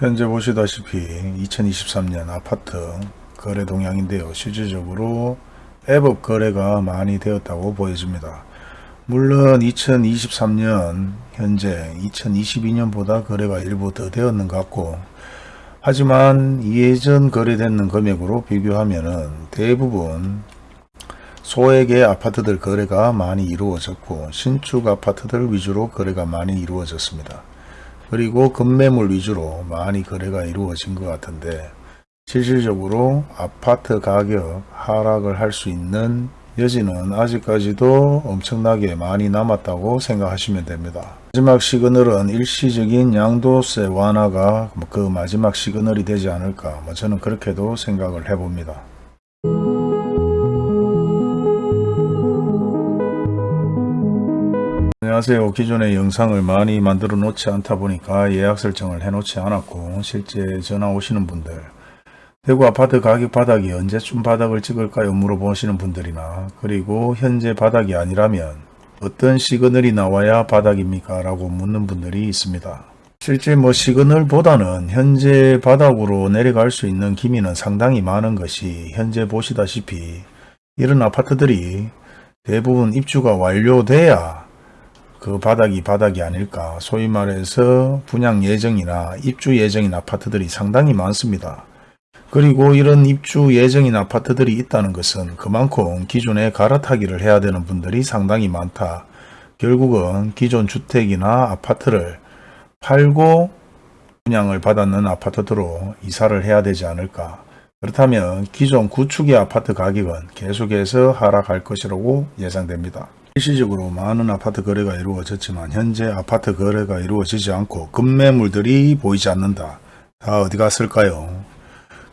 현재 보시다시피 2023년 아파트 거래 동향인데요. 실질적으로 앱업 거래가 많이 되었다고 보여집니다. 물론 2023년 현재 2022년보다 거래가 일부 더 되었는 것 같고 하지만 예전 거래되는 금액으로 비교하면 대부분 소액의 아파트들 거래가 많이 이루어졌고 신축 아파트들 위주로 거래가 많이 이루어졌습니다. 그리고 급매물 위주로 많이 거래가 이루어진 것 같은데 실질적으로 아파트 가격 하락을 할 수 있는 여지는 아직까지도 엄청나게 많이 남았다고 생각하시면 됩니다. 마지막 시그널은 일시적인 양도세 완화가 그 마지막 시그널이 되지 않을까 뭐 저는 그렇게도 생각을 해봅니다. 안녕하세요. 기존의 영상을 많이 만들어 놓지 않다 보니까 예약 설정을 해 놓지 않았고 실제 전화 오시는 분들 대구 아파트 가격 바닥이 언제쯤 바닥을 찍을까요? 물어보시는 분들이나 그리고 현재 바닥이 아니라면 어떤 시그널이 나와야 바닥입니까? 라고 묻는 분들이 있습니다. 실제 뭐 시그널보다는 현재 바닥으로 내려갈 수 있는 기미는 상당히 많은 것이 현재 보시다시피 이런 아파트들이 대부분 입주가 완료돼야 그 바닥이 바닥이 아닐까 소위 말해서 분양 예정이나 입주 예정인 아파트들이 상당히 많습니다. 그리고 이런 입주 예정인 아파트들이 있다는 것은 그만큼 기존에 갈아타기를 해야 되는 분들이 상당히 많다. 결국은 기존 주택이나 아파트를 팔고 분양을 받았는 아파트로 이사를 해야 되지 않을까. 그렇다면 기존 구축의 아파트 가격은 계속해서 하락할 것이라고 예상됩니다. 일시적으로 많은 아파트 거래가 이루어졌지만 현재 아파트 거래가 이루어지지 않고 급매물들이 보이지 않는다. 다 어디 갔을까요?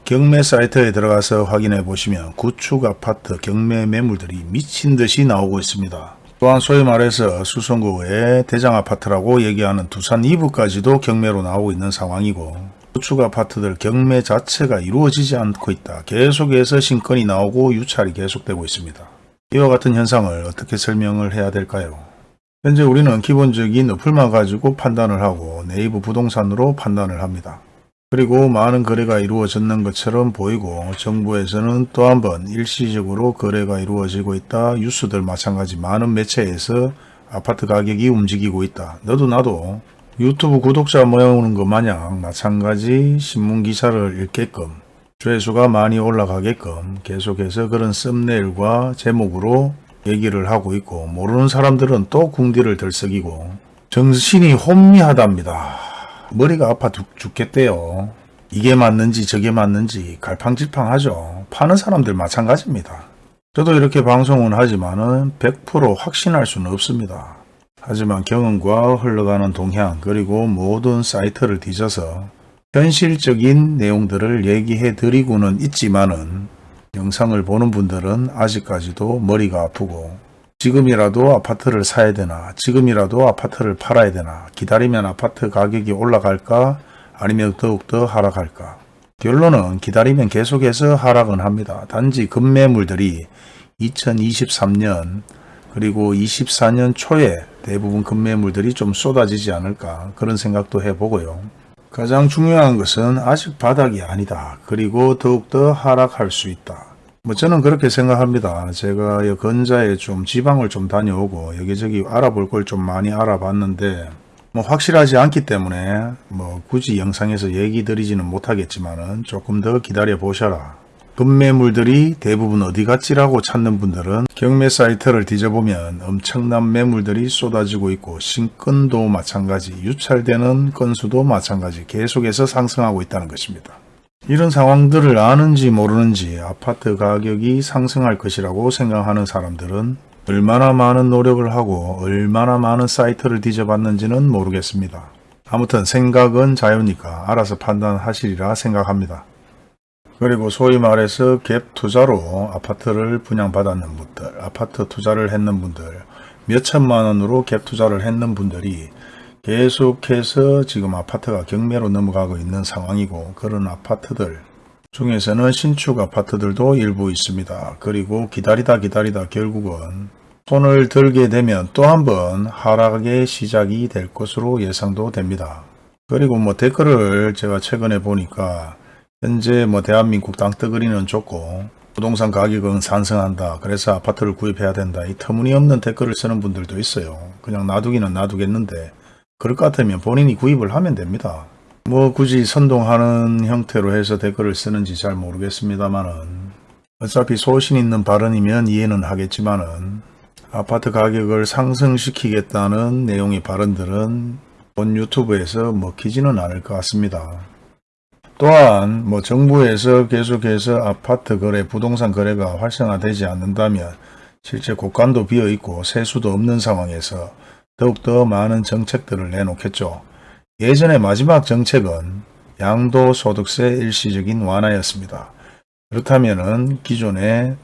경매 사이트에 들어가서 확인해 보시면 구축 아파트 경매 매물들이 미친 듯이 나오고 있습니다. 또한 소위 말해서 수성구의 대장 아파트라고 얘기하는 두산 2부까지도 경매로 나오고 있는 상황이고 구축 아파트들 경매 자체가 이루어지지 않고 있다. 계속해서 신건이 나오고 유찰이 계속되고 있습니다. 이와 같은 현상을 어떻게 설명을 해야 될까요? 현재 우리는 기본적인 어플만 가지고 판단을 하고 네이버 부동산으로 판단을 합니다. 그리고 많은 거래가 이루어졌는 것처럼 보이고 정부에서는 또 한 번 일시적으로 거래가 이루어지고 있다. 뉴스들 마찬가지 많은 매체에서 아파트 가격이 움직이고 있다. 너도 나도 유튜브 구독자 모으는 것 마냥 마찬가지 신문 기사를 읽게끔 조회수가 많이 올라가게끔 계속해서 그런 썸네일과 제목으로 얘기를 하고 있고 모르는 사람들은 또 궁디를 들썩이고 정신이 혼미하답니다. 머리가 아파 죽, 겠대요 이게 맞는지 저게 맞는지 갈팡질팡하죠. 파는 사람들 마찬가지입니다. 저도 이렇게 방송은 하지만 은100% 확신할 수는 없습니다. 하지만 경험과 흘러가는 동향 그리고 모든 사이트를 뒤져서 현실적인 내용들을 얘기해 드리고는 있지만은 영상을 보는 분들은 아직까지도 머리가 아프고 지금이라도 아파트를 사야 되나 지금이라도 아파트를 팔아야 되나 기다리면 아파트 가격이 올라갈까 아니면 더욱더 하락할까 결론은 기다리면 계속해서 하락은 합니다. 단지 급매물들이 2023년 그리고 24년 초에 대부분 급매물들이 좀 쏟아지지 않을까 그런 생각도 해보고요. 가장 중요한 것은 아직 바닥이 아니다. 그리고 더욱더 하락할 수 있다. 뭐 저는 그렇게 생각합니다. 제가 건자에 좀 지방을 좀 다녀오고 여기저기 알아볼 걸 좀 많이 알아봤는데 뭐 확실하지 않기 때문에 뭐 굳이 영상에서 얘기 드리지는 못하겠지만은 조금 더 기다려 보셔라. 급매물들이 대부분 어디 갔지라고 찾는 분들은 경매 사이트를 뒤져보면 엄청난 매물들이 쏟아지고 있고 신건도 마찬가지 유찰되는 건수도 마찬가지 계속해서 상승하고 있다는 것입니다. 이런 상황들을 아는지 모르는지 아파트 가격이 상승할 것이라고 생각하는 사람들은 얼마나 많은 노력을 하고 얼마나 많은 사이트를 뒤져봤는지는 모르겠습니다. 아무튼 생각은 자유니까 알아서 판단하시리라 생각합니다. 그리고 소위 말해서 갭 투자로 아파트를 분양받았는 분들, 아파트 투자를 했는 분들, 몇 천만 원으로 갭 투자를 했는 분들이 계속해서 지금 아파트가 경매로 넘어가고 있는 상황이고 그런 아파트들 중에서는 신축 아파트들도 일부 있습니다. 그리고 기다리다 기다리다 결국은 손을 들게 되면 또 한 번 하락의 시작이 될 것으로 예상도 됩니다. 그리고 뭐 댓글을 제가 최근에 보니까 현재 뭐 대한민국 땅덩어리는 좋고 부동산 가격은 상승한다. 그래서 아파트를 구입해야 된다. 이 터무니없는 댓글을 쓰는 분들도 있어요. 그냥 놔두기는 놔두겠는데 그럴 것 같으면 본인이 구입을 하면 됩니다. 뭐 굳이 선동하는 형태로 해서 댓글을 쓰는지 잘 모르겠습니다만은 어차피 소신 있는 발언이면 이해는 하겠지만은 아파트 가격을 상승시키겠다는 내용의 발언들은 본 유튜브에서 먹히지는 않을 것 같습니다. 또한 뭐 정부에서 계속해서 아파트 거래, 부동산 거래가 활성화되지 않는다면 실제 곳간도 비어 있고 세수도 없는 상황에서 더욱더 많은 정책들을 내놓겠죠. 예전에 마지막 정책은 양도소득세 일시적인 완화였습니다. 그렇다면 은 기존에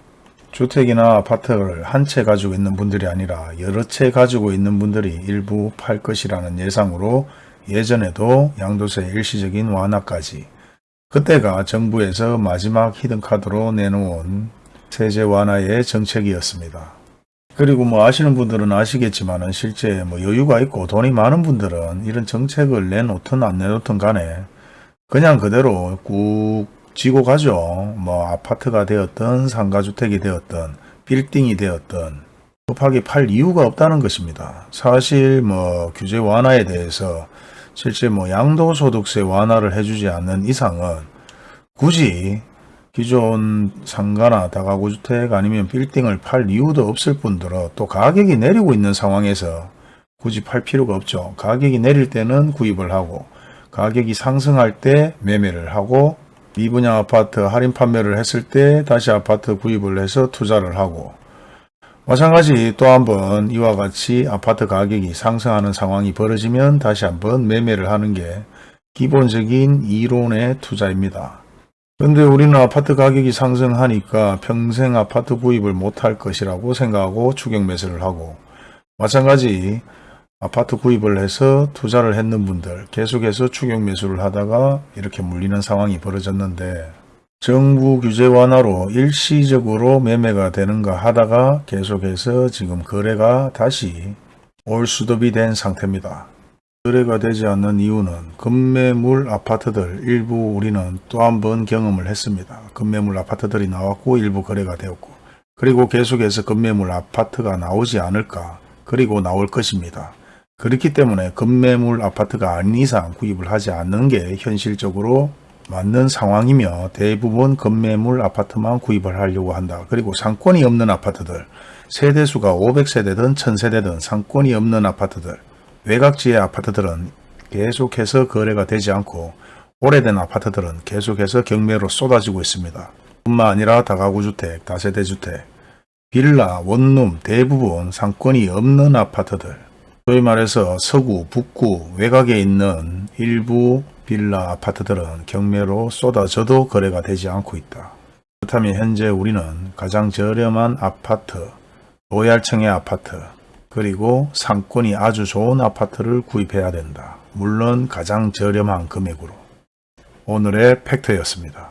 주택이나 아파트를 한 채 가지고 있는 분들이 아니라 여러 채 가지고 있는 분들이 일부 팔 것이라는 예상으로 예전에도 양도세 일시적인 완화까지 그때가 정부에서 마지막 히든카드로 내놓은 세제 완화의 정책이었습니다. 그리고 뭐 아시는 분들은 아시겠지만 실제 뭐 여유가 있고 돈이 많은 분들은 이런 정책을 내놓든 안 내놓든 간에 그냥 그대로 꾹 지고 가죠. 뭐 아파트가 되었든 상가주택이 되었든 빌딩이 되었든 급하게 팔 이유가 없다는 것입니다. 사실 뭐 규제 완화에 대해서 실제 뭐 양도소득세 완화를 해주지 않는 이상은 굳이 기존 상가나 다가구주택 아니면 빌딩을 팔 이유도 없을 뿐더러 또 가격이 내리고 있는 상황에서 굳이 팔 필요가 없죠. 가격이 내릴 때는 구입을 하고 가격이 상승할 때 매매를 하고 미분양 아파트 할인 판매를 했을 때 다시 아파트 구입을 해서 투자를 하고 마찬가지 또 한번 이와 같이 아파트 가격이 상승하는 상황이 벌어지면 다시 한번 매매를 하는 게 기본적인 이론의 투자입니다. 그런데 우리는 아파트 가격이 상승하니까 평생 아파트 구입을 못할 것이라고 생각하고 추격 매수를 하고 마찬가지 아파트 구입을 해서 투자를 했는 분들 계속해서 추격 매수를 하다가 이렇게 물리는 상황이 벌어졌는데 정부 규제 완화로 일시적으로 매매가 되는가 하다가 계속해서 지금 거래가 다시 올 수dob이 된 상태입니다. 거래가 되지 않는 이유는 급매물 아파트들 일부 우리는 또 한 번 경험을 했습니다. 급매물 아파트들이 나왔고 일부 거래가 되었고 그리고 계속해서 급매물 아파트가 나오지 않을까 그리고 나올 것입니다. 그렇기 때문에 급매물 아파트가 아닌 이상 구입을 하지 않는 게 현실적으로 맞는 상황이며 대부분 급매물 아파트만 구입을 하려고 한다. 그리고 상권이 없는 아파트들, 세대수가 500세대든 1000세대든 상권이 없는 아파트들, 외곽지의 아파트들은 계속해서 거래가 되지 않고 오래된 아파트들은 계속해서 경매로 쏟아지고 있습니다. 뿐만 아니라 다가구주택, 다세대주택, 빌라, 원룸 대부분 상권이 없는 아파트들, 소위 말해서 서구, 북구, 외곽에 있는 일부 빌라 아파트들은 경매로 쏟아져도 거래가 되지 않고 있다. 그렇다면 현재 우리는 가장 저렴한 아파트, 로얄층의 아파트, 그리고 상권이 아주 좋은 아파트를 구입해야 된다. 물론 가장 저렴한 금액으로. 오늘의 팩트였습니다.